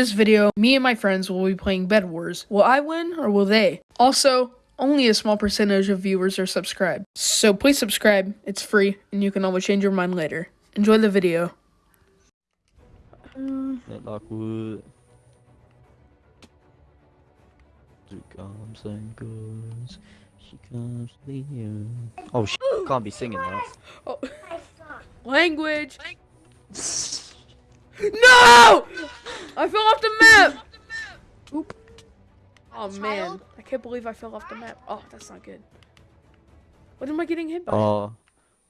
this video, me and my friends will be playing Bed Wars. Will I win or will they? Also, only a small percentage of viewers are subscribed. So please subscribe, it's free, and you can always change your mind later. Enjoy the video. That Lockwood. She comes and goes. She comes to you. Oh, she can't be singing that. Oh. Language! No! I fell off the map! Oop. Oh man, I can't believe I fell off the map. Oh, that's not good. What am I getting hit by? Oh,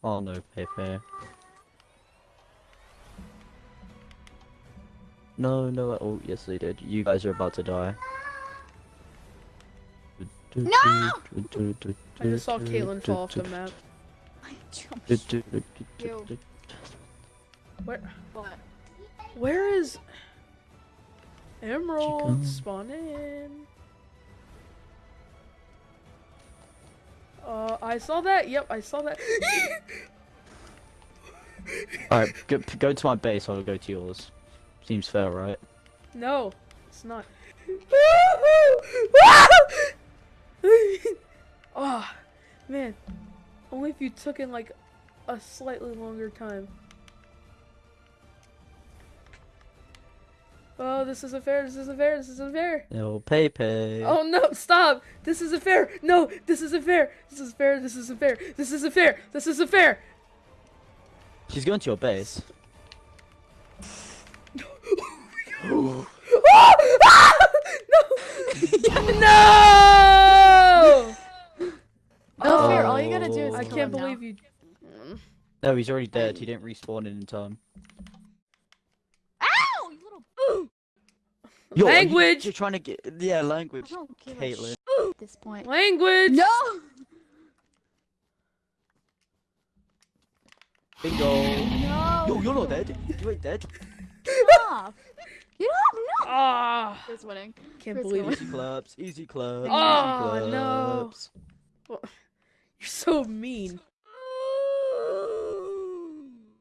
oh no, Pepe. No, no. Oh, yes, they did. You guys are about to die. No! I just saw Caitlyn fall off the map. I jumped. Where? What? Where is Emerald Chicken. spawning? Uh, I saw that. Yep, I saw that. Alright, go, go to my base, I'll go to yours. Seems fair, right? no, it's not. oh, man. Only if you took in like a slightly longer time. Oh, this isn't fair. This isn't fair. This isn't fair. No, Pepe. Oh no, stop! This isn't fair! No, this isn't fair! This is fair, this isn't fair, this isn't fair, this isn't fair! She's going to your base. Oh! Ah! No! no! No fair. All you gotta do is Oh. I kill can't him now. believe you. No, he's already dead. He didn't respawn in time. Ow! You little. Yo, are you- Language! You're trying to get yeah, I language. don't give a at this point. Language! No! Bingo. No! Yo, you're not dead. You ain't dead. Stop! You don't know. Ah! Chris winning. Can't Chris believe going. it. Easy claps. Easy claps. Oh, easy no. claps. You're so mean.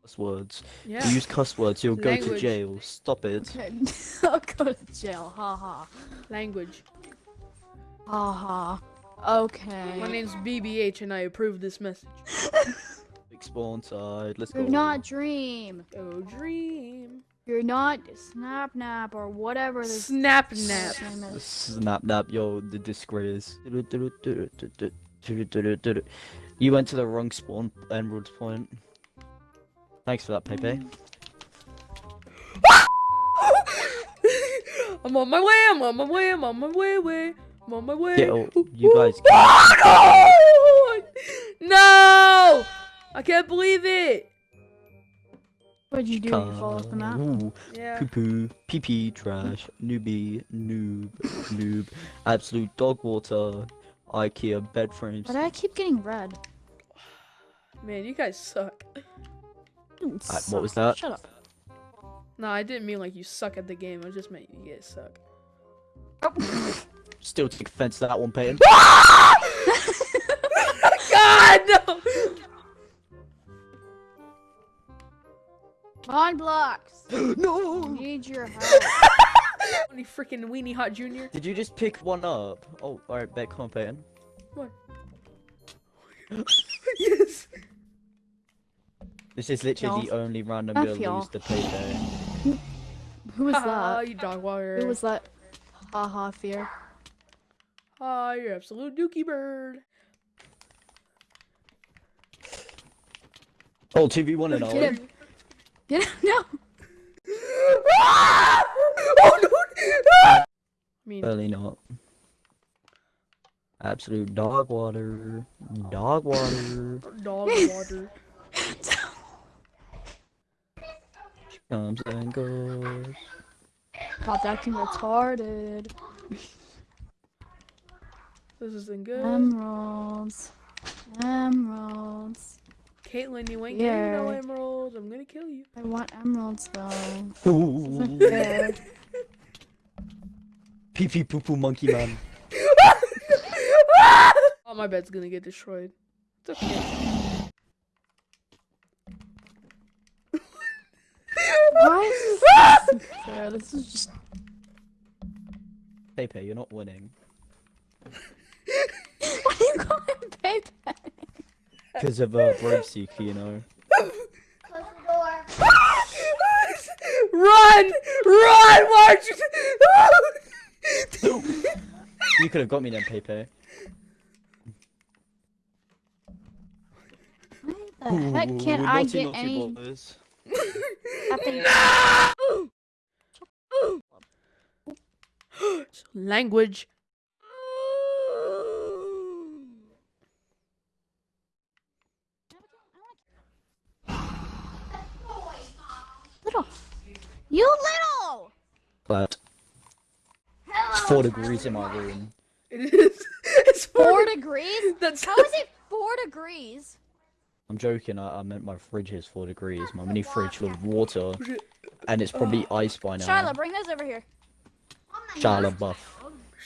Cuss words. Yeah. You use cuss words, you'll go to Language. jail. Stop it. Okay. I'll go to jail. Ha ha. Language. Ha ha. Okay. My name's BBH and I approve this message. Big spawn side. Let's go. You're not Dream. Oh, dream. You're not Snap Nap or whatever this Snap nap. name. Snap nap, yo, the disgrace. You went to the wrong spawn emerald point. Thanks for that, Pepe. I'm on my way, I'm on my way, I'm on my way, way. I'm on my way. Get out. You guys Oh, no! No! I can't believe it. What'd you do? You fall off the map? Ooh, Yeah. poo poo, pee pee, trash, newbie, noob, noob, absolute dog water, IKEA bed frames. Why do I keep getting red? Man, you guys suck. You Uh, what was that? Shut up. No, I didn't mean like you suck at the game. I just meant you get suck. Still take offense to that one, Peyton. God, no! On blocks. no! Need your help. Any freaking weenie hot junior? Did you just pick one up? Oh, alright, bet, come on, Peyton. yes. This is literally the only random F you'll y'all. lose the Pepe. Who was Ah, that? you dog walker. Who was that? Haha, fear. Ah, you're absolute dookie bird. Oh, 2v1 and all. Get him. Get him. No. Oh no! I mean, Really not. Absolute dog water. Dog water. dog water. Comes and goes. Stop acting retarded. This isn't good. Emeralds. Emeralds. Caitlyn, you ain't getting no emeralds. I'm gonna kill you. I want emeralds though. Ooh. Fair. Pee pee poo poo monkey man. oh, my bed's gonna get destroyed. It's okay. Why is this is just Pepe, you're not winning. Why do you call him Pepe? Because of uh, Brave Seeker, you know. Close the door. Run! Run! Why aren't you? You could have got me then, Pepe. Why the heck can't Ooh, I naughty, get naughty any boys. effing- Language. little? You little! But it's four degrees in my room. It is. It's Four four. degrees? That's How is it four degrees? I'm joking. I, I meant my fridge is four degrees. My mini fridge full of water, and it's probably oh. ice by now. Shyla, bring those over here. Shyla Buff.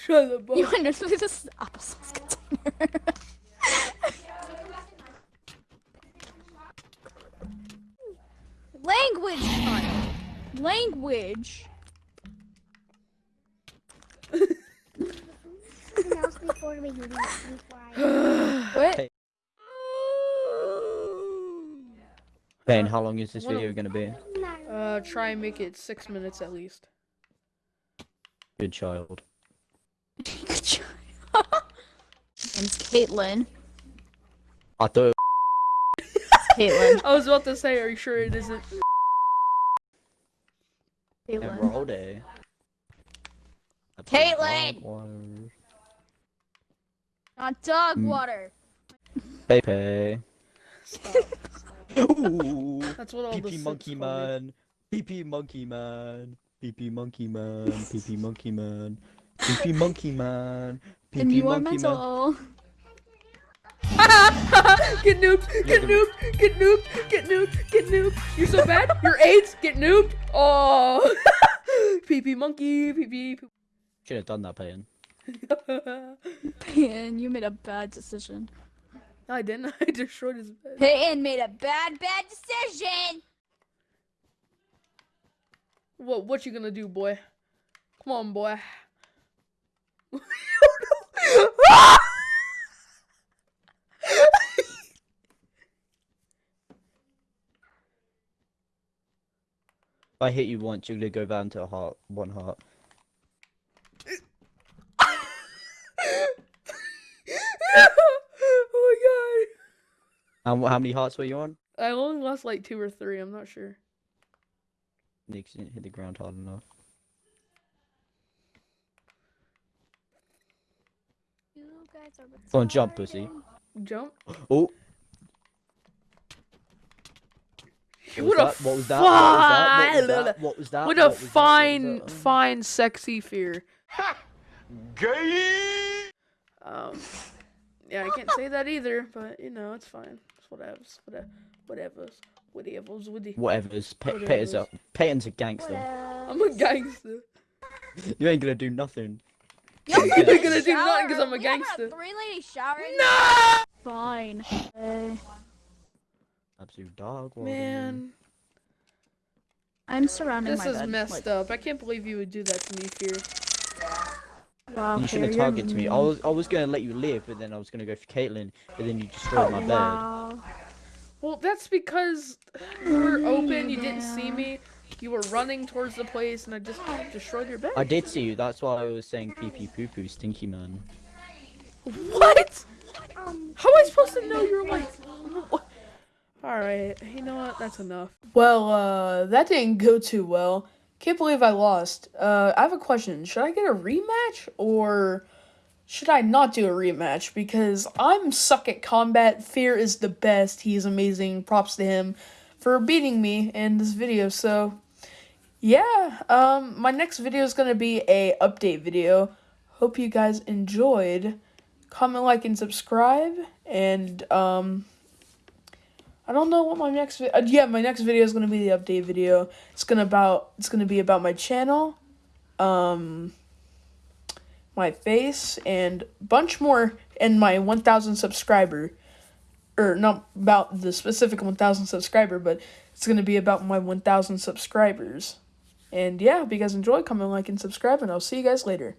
Shut up. You understand this is the applesauce container. Language, child. Language. Something else before we do that. Before I... What? Hey. Ben, how long is this video gonna be? Uh, try and make it six minutes at least. Good child. Good job. Name's Caitlin. I thought Caitlin. I was about to say, are you sure it isn't? it Caitlin. were all. Caitlin! Not dog Mm. water. Pepe. Stop. Ooh. That's what all the PP Sims monkey call me. man. PP monkey man. PP monkey man. PP monkey man. PP monkey man. And PP you are monkey man. mental. get noobed, get Look noobed, get noobed, get noobed, get noobed. You're so bad. You're AIDS. Get noobed. Oh, PP monkey, PP. Should have done that, Payne. Peyton, you made a bad decision. No, I didn't. I destroyed his bed. Peyton made a bad, bad decision. What? What you gonna do, boy? Come on, boy. I hit you once, you're gonna go down to a heart, one heart. oh And wh- how many hearts were you on? I only lost like two or three. I'm not sure. Nick didn't hit the ground hard enough. You guys are Go on, jump, pussy. Jump. Oh, What, what a was that? What was that? What was that? What was that? What What a was that? fine, What was that? fine, sexy fear. Gay! Um, yeah, I can't say that either, but you know, it's fine. It's whatever's, whatever, whatever's, whatever's, whatever. Whatever's. Pe- Whatever's. Peyton's a, Peyton's a gangster. I'm a gangster. You ain't gonna do nothing. You're You're gonna do nothing 'cause I'm a gangster. Three lady shower. No, Fine. Uh, Absolute dog. water. man, I'm surrounding this my is bed. messed like, up. I can't believe you would do that to me, fear. Wow, You shouldn't have targeted me. I was I was gonna let you live, but then I was gonna go for Caitlyn, but then you destroyed my bed. Well, that's because you were open. You didn't see me. You were running towards the place, and I just destroyed your bed. I did see you. That's why I was saying pee pee poo poo stinky man. What? Um, How am I supposed to know you're like? Alright, you know what? That's enough. Well, uh, that didn't go too well. Can't believe I lost. Uh, I have a question. Should I get a rematch or should I not do a rematch? Because I'm suck at combat. Fear is the best. He's amazing. Props to him for beating me in this video. So, yeah, um, my next video is gonna be a update video. Hope you guys enjoyed comment, like, and subscribe. And um, I don't know what my next vi- uh, yeah my next video is gonna be the update video. It's gonna about it's gonna be about my channel, um, my face, and bunch more, and my one thousand subscriber, or not about the specific one thousand subscriber, but it's gonna be about my one thousand subscribers. And yeah, if you guys enjoy, comment, like, and subscribe, and I'll see you guys later.